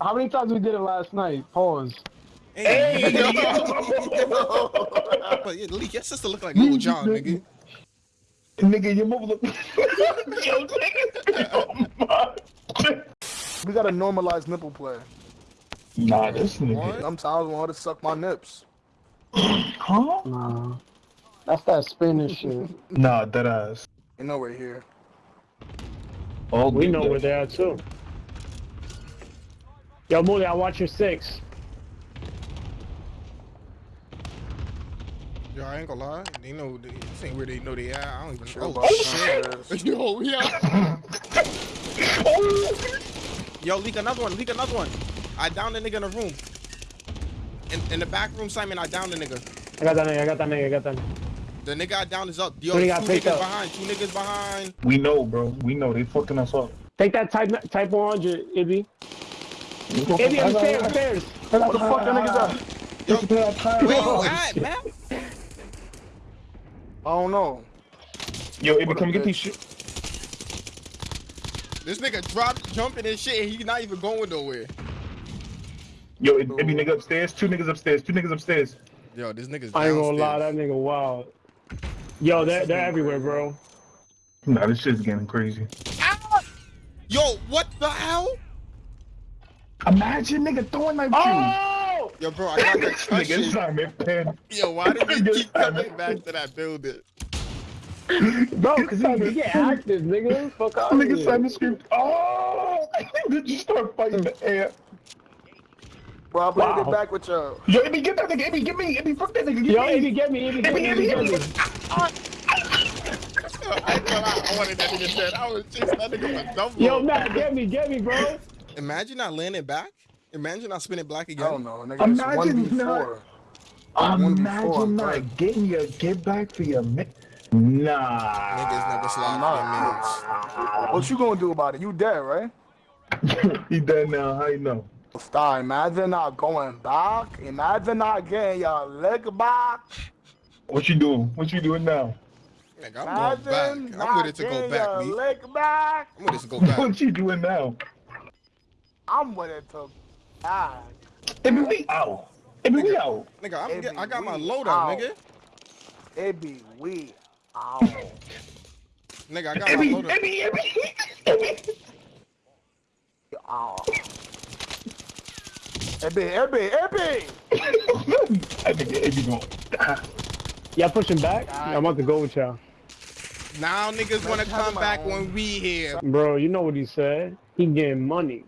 how many times we did it last night? Pause. Hey, yo. but yeah, Lee, your sister look like Lil Jon, nigga. Nigga, your mother look. Yo, nigga. Oh my. We gotta normalize nipple play. Nah, this nigga. What? Sometimes I want to suck my nips. Huh? Nah. That's that Spanish shit. Nah, that ass. You know we're here. Oh, We know where they are too. Yo, Moody, I watch your six. Yo, I ain't gonna lie. They know they, this ain't where they know they at. I don't even Chill know. about Oh, shit. Yo, yeah. oh. Yo, leak another one. Leak another one. I downed the nigga in the room. In, in the back room, Simon, I downed the nigga. I got that nigga, I got that nigga, I got that nigga. The nigga I downed is up. Yo, Who two niggas up? behind. Two niggas behind. We know, bro. We know. They fucking us up. Take that type type 100, Ibby. Ibby, upstairs, upstairs. What the fuck that niggas at? Where you oh. at, man? I don't know. Yo, Ibby, come get these shit. This nigga dropped, jumping and shit, and he not even going nowhere. Yo, Ibby, nigga upstairs. Two niggas upstairs. Two niggas upstairs. Yo, this nigga's I ain't gonna lie, that nigga wild. Yo, they're, they're everywhere, bro. Nah, this shit's getting crazy. Yo, what the hell? Imagine nigga throwing like Oh! Yo, bro, I got the Nigga, question. Simon Penn. Yo, why did we keep coming back to that building? Bro, cause he, he get active, nigga. Fuck out Nigga here. Simon screamed, oh! Did you start fighting the hmm. air? Bro, I played it Wow. back with y'all. Yo, Ibby, get that nigga. Ibby, get me. Ibby, fuck that nigga. Get Yo, me. Ibby, get me, Ibby, get me, Ibby, Ibby, get me. I ain't I wanted that nigga dead. I was chasing that nigga for double. Yo, Matt, get me, get me, bro. Imagine I landing back. Imagine I spinning black I again. don't know, nigga. Imagine 1v4. Imagine before, not getting your get back for your mi- Nah. Niggas never slide for their mans. What you gonna do about it? You dead, right? he dead now. How you know? Stop. Imagine not going back. Imagine not getting your leg back. What you doing? What you doing now? Nigga, I'm Imagine going back. I'm not to go getting back, your leg back. I'm with it to go back. What you doing now? I'm with it to back. Ibby, we out. Ibby, we out. Nigga, I'm get, I got my we loadout, out. nigga. It be we out. Nigga, I got my Ibby, loadout. Ibby, Ibby, Ibby. out. It be, it be, it be. I think Ibby going. Y'all pushing back? I'm about to go with y'all. Now niggas wanna come back when we here. Bro, you know what he said. He getting money.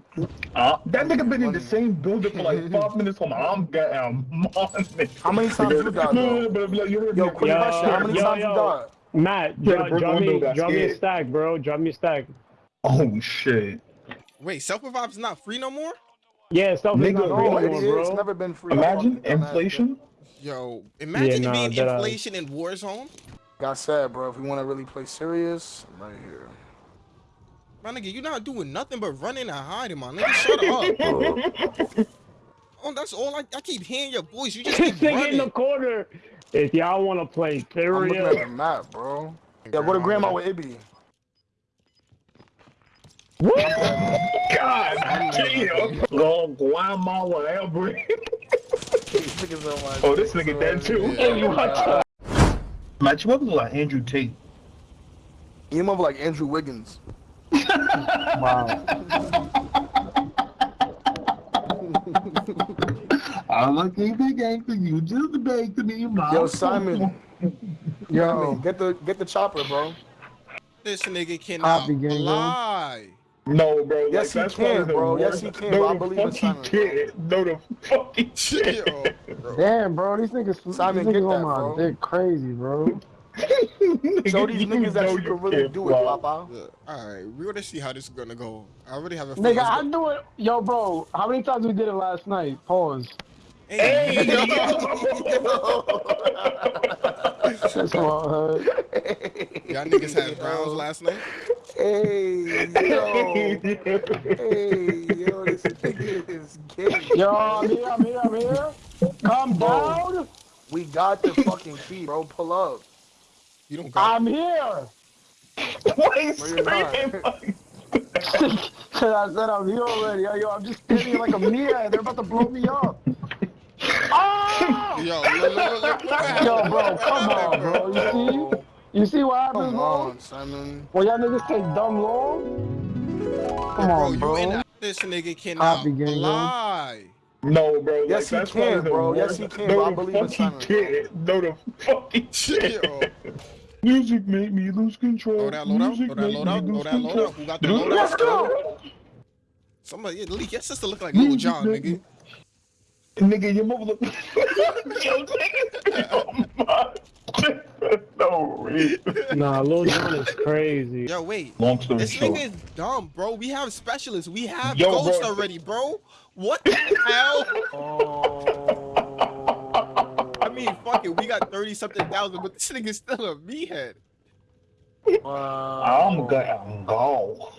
Uh, that nigga been in the same building for like five minutes. Hold on, I'm getting money. How many times you died, No, though? but, but, you heard Yo, me. quick Yo, question. How many yo, times yo. you died? Matt, Yeah, drop, the drop window me, got drop me a stack, bro. Drop me a stack. Oh shit. Wait, self revive's not free no more? Yeah, stuff is Nigga, not No, real it anymore, is. bro. It's never been free. Imagine inflation. Yo, imagine nah, being that, inflation in Warzone. Bitch. Like I said, bro, if we want to really play serious, I'm right here. My nigga, you're not doing nothing but running and hiding, my nigga. Shut up. Oh, that's all I, I keep hearing your voice. You just This keep nigga in the corner. If y'all want to play, serious. I'm looking at the map, bro. Yeah, go to grandma with Ibby. God damn. Go grandma whatever. These niggas on my- Oh, this nigga dead too. Hey, you watch that. Match you up like Andrew Tate. You move like Andrew Wiggins. Wow. I like a big gangster, you just beg to me, my Yo, Simon. Yo, get the get the chopper, bro. This nigga cannot Copy, gang, bro. lie. No, bro. Yes, he can, bro. Yes, he can, No, bro. I believe in Simon, he can't. No, the fuck he can't. Yo, bro. Damn, bro, these niggas, Simon, these get niggas that, on my bro. dick crazy, bro. Show these You niggas that know you can really can't do it, fly. Papa. All right, we're gonna see how this is gonna go. I already have a feeling. Nigga, I gonna- do it. Yo, bro, how many times we did it last night? Pause. Hey, yo. That's my hood. Y'all niggas had rounds last night. Hey, yo. hey, yo, this nigga is gay. Yo, I'm here, I'm here, I'm here. Calm down. We got the fucking key, bro. Pull up. You don't got. I'm here. Why is No, you're screaming I said I'm here already. Yo, yo, I'm just standing like a meathead. They're about to blow me up. Oh! Yo, look, look, look, look. Yo, bro, come on, bro. You see? You see what happens, Come bro? on, Simon. When y'all niggas take dumb long? Come Bro, on, bro. you in this nigga cannot Copy game, lie. No, bro. Like, Yes, he can, bro. Yes, he can, No, bro. I believe in fuck he Simon, bro. can't. No, the fuck he Music made me lose control. Throw that load out, Music throw that made load out, throw lose load out. Who got the Dude, load out? Let's go. Somebody, yeah, Lee, your sister look like Lil Jon, nigga. Nigga, your mother look. Yo, nigga. No reason. Nah, Lil Jon is crazy. Yo, wait. Long story This short. nigga is dumb, bro. We have specialists. We have Yo, ghosts bro. already, bro. What the hell? Oh. I mean, fuck it. We got 30 something thousand, but this nigga's still a meathead. Wow. I'm gonna go.